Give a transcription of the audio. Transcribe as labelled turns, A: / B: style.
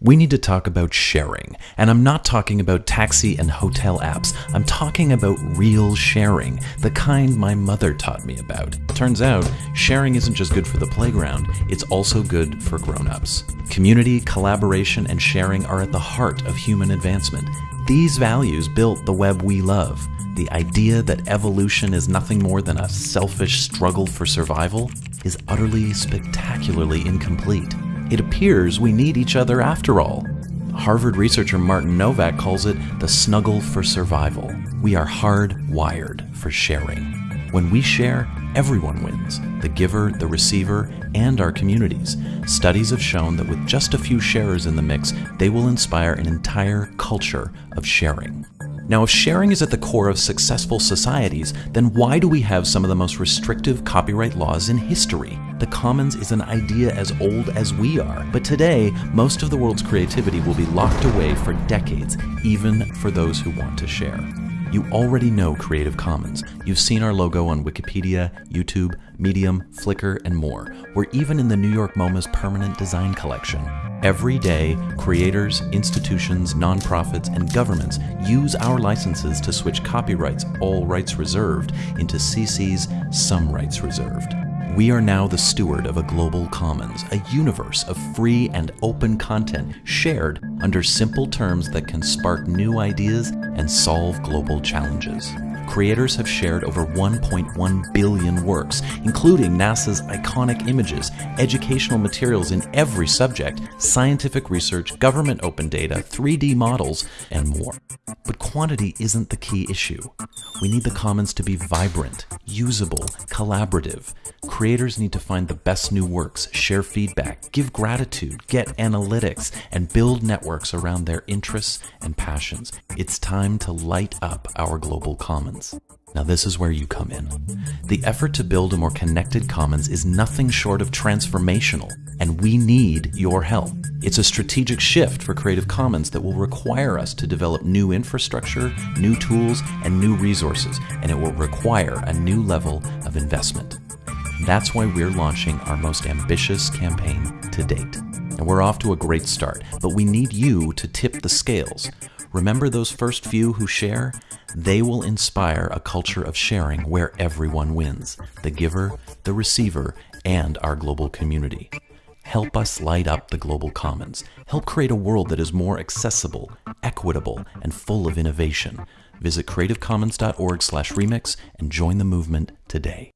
A: We need to talk about sharing, and I'm not talking about taxi and hotel apps. I'm talking about real sharing, the kind my mother taught me about. Turns out, sharing isn't just good for the playground, it's also good for grown-ups. Community, collaboration, and sharing are at the heart of human advancement. These values built the web we love. The idea that evolution is nothing more than a selfish struggle for survival is utterly spectacularly incomplete. It appears we need each other after all. Harvard researcher Martin Nowak calls it the snuggle for survival. We are hardwired for sharing. When we share, everyone wins the giver, the receiver, and our communities. Studies have shown that with just a few sharers in the mix, they will inspire an entire culture of sharing. Now, if sharing is at the core of successful societies, then why do we have some of the most restrictive copyright laws in history? The commons is an idea as old as we are, but today, most of the world's creativity will be locked away for decades, even for those who want to share. You already know Creative Commons. You've seen our logo on Wikipedia, YouTube, Medium, Flickr, and more. We're even in the New York MoMA's permanent design collection. Every day, creators, institutions, nonprofits, and governments use our licenses to switch copyrights, all rights reserved, into CC's some rights reserved. We are now the steward of a global commons, a universe of free and open content shared under simple terms that can spark new ideas and solve global challenges. Creators have shared over 1.1 billion works, including NASA's iconic images, educational materials in every subject, scientific research, government open data, 3D models, and more. But quantity isn't the key issue. We need the commons to be vibrant, usable, collaborative. Creators need to find the best new works, share feedback, give gratitude, get analytics, and build networks around their interests and passions. It's time to light up our global commons. Now, this is where you come in. The effort to build a more connected commons is nothing short of transformational, and we need your help. It's a strategic shift for Creative Commons that will require us to develop new infrastructure, new tools, and new resources, and it will require a new level of investment. That's why we're launching our most ambitious campaign to date. And we're off to a great start, but we need you to tip the scales. Remember those first few who share? They will inspire a culture of sharing where everyone wins the giver, the receiver, and our global community. Help us light up the global commons. Help create a world that is more accessible, equitable, and full of innovation. Visit creativecommons.org/remix and join the movement today.